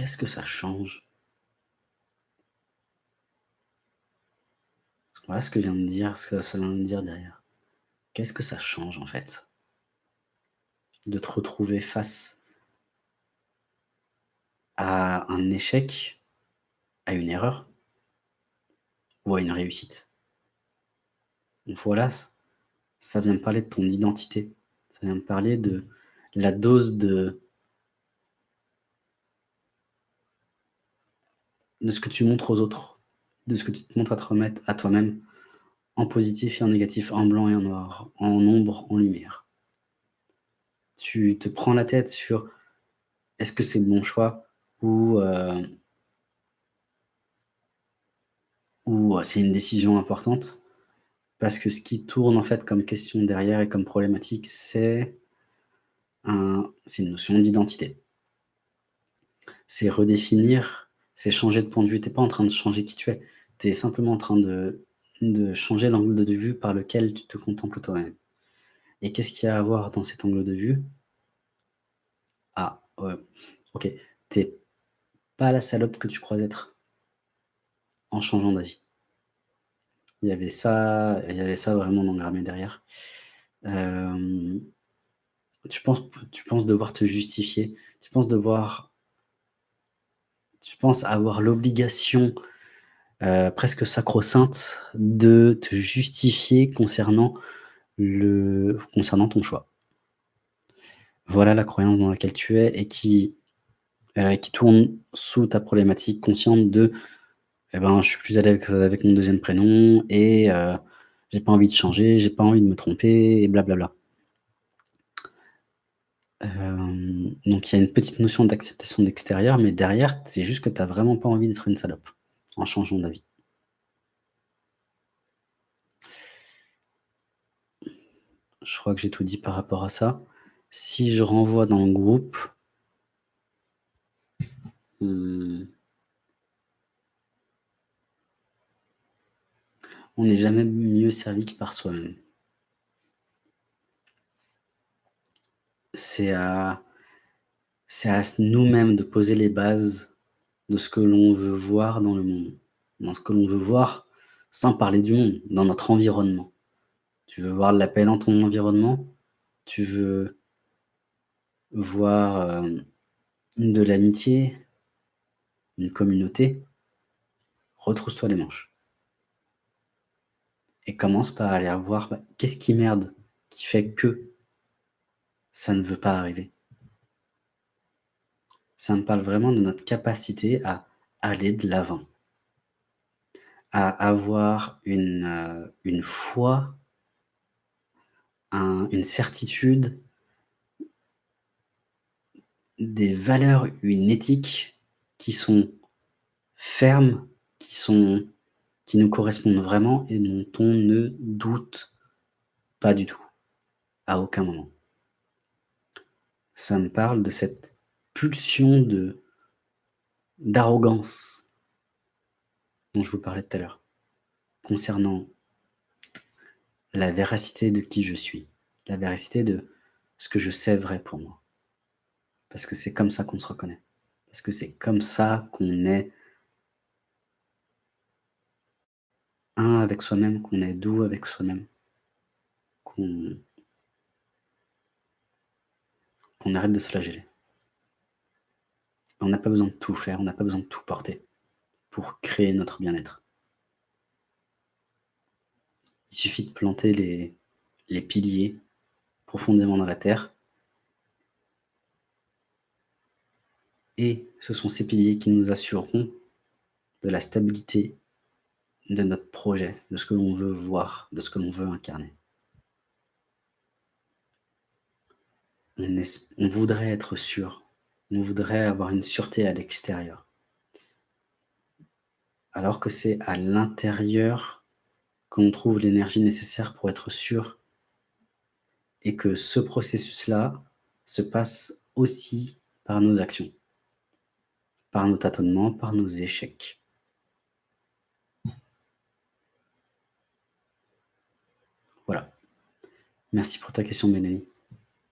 qu'est-ce que ça change? Voilà ce que vient de dire, ce que ça vient de dire derrière. Qu'est-ce que ça change en fait? De te retrouver face à un échec, à une erreur ou à une réussite? Voilà, ça vient me parler de ton identité. Ça vient me parler de la dose de de ce que tu montres aux autres, de ce que tu te montres à te remettre à toi-même, en positif et en négatif, en blanc et en noir, en ombre, en lumière. Tu te prends la tête sur est-ce que c'est le bon choix ou, euh, ou euh, c'est une décision importante? Parce que ce qui tourne en fait comme question derrière et comme problématique, c'est un, une notion d'identité. C'est redéfinir, c'est changer de point de vue. Tu n'es pas en train de changer qui tu es. Tu es simplement en train de, changer l'angle de vue par lequel tu te contemples toi-même. Et qu'est-ce qu'il y a à voir dans cet angle de vue? Ah, ok. T'es pas la salope que tu crois être en changeant d'avis. Il y avait ça, il y avait ça vraiment engrammé derrière. Euh, tu, penses, tu penses devoir te justifier, tu penses devoir, tu penses avoir l'obligation euh, presque sacro-sainte de te justifier concernant, le, concernant ton choix. Voilà la croyance dans laquelle tu es et qui, euh, qui tourne sous ta problématique consciente de eh ben, je suis plus à l'aise avec, mon deuxième prénom et euh, j'ai pas envie de changer, j'ai pas envie de me tromper et blablabla. Euh, donc il y a une petite notion d'acceptation d'extérieur, mais derrière, c'est juste que tu n'as vraiment pas envie d'être une salope en changeant d'avis. Je crois que j'ai tout dit par rapport à ça. Si je renvoie dans le groupe, hmm, on n'est jamais mieux servi que par soi-même. C'est à, à nous-mêmes de poser les bases de ce que l'on veut voir dans le monde, dans ce que l'on veut voir sans parler du monde, dans notre environnement. Tu veux voir de la paix dans ton environnement? Tu veux voir euh, de l'amitié, une communauté? Retrousse-toi les manches. Et commence par aller voir bah, qu'est-ce qui merde qui fait que ça ne veut pas arriver? Ça me parle vraiment de notre capacité à aller de l'avant, à avoir une, euh, une foi, une certitude, des valeurs, une éthique qui sont fermes, qui sont qui nous correspondent vraiment et dont on ne doute pas du tout, à aucun moment. Ça me parle de cette pulsion de d'arrogance dont je vous parlais tout à l'heure, concernant la véracité de qui je suis, la véracité de ce que je sais vrai pour moi. Parce que c'est comme ça qu'on se reconnaît. Parce que c'est comme ça qu'on est avec soi-même, qu'on est doux avec soi-même, qu'on arrête de se flageller. On n'a pas besoin de tout faire, on n'a pas besoin de tout porter pour créer notre bien-être. Il suffit de planter les, les piliers profondément dans la terre et ce sont ces piliers qui nous assureront de la stabilité de notre projet, de ce que l'on veut voir, de ce que l'on veut incarner. On, voudrait être sûr, on voudrait avoir une sûreté à l'extérieur. Alors que c'est à l'intérieur qu'on trouve l'énergie nécessaire pour être sûr et que ce processus-là se passe aussi par nos actions, par nos tâtonnements, par nos échecs. Voilà. Merci pour ta question, Mélanie.